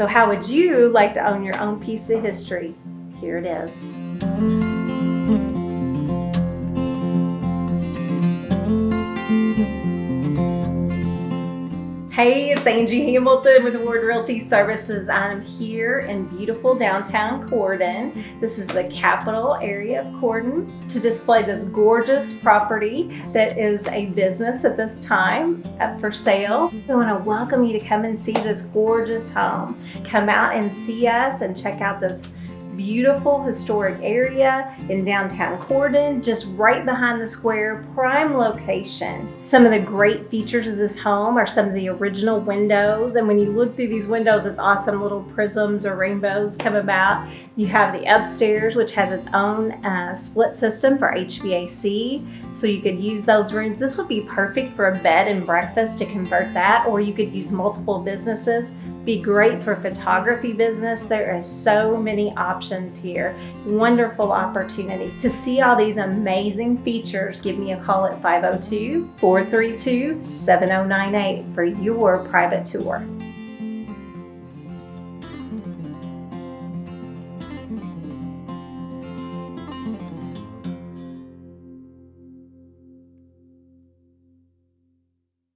So how would you like to own your own piece of history? Here it is. Hey, it's Angie Hamilton with Ward Realty Services. I'm here in beautiful downtown Corydon. This is the capital area of Corydon to display this gorgeous property that is a business at this time up for sale. We want to welcome you to come and see this gorgeous home. Come out and see us and check out this beautiful historic area in downtown Corydon, just right behind the square, prime location. Some of the great features of this home are some of the original windows. And when you look through these windows, it's awesome little prisms or rainbows come about. You have the upstairs, which has its own uh, split system for HVAC. So you could use those rooms. This would be perfect for a bed and breakfast to convert that, or you could use multiple businesses be great for photography business. There are so many options here. Wonderful opportunity. To see all these amazing features, give me a call at 502-432-7098 for your private tour.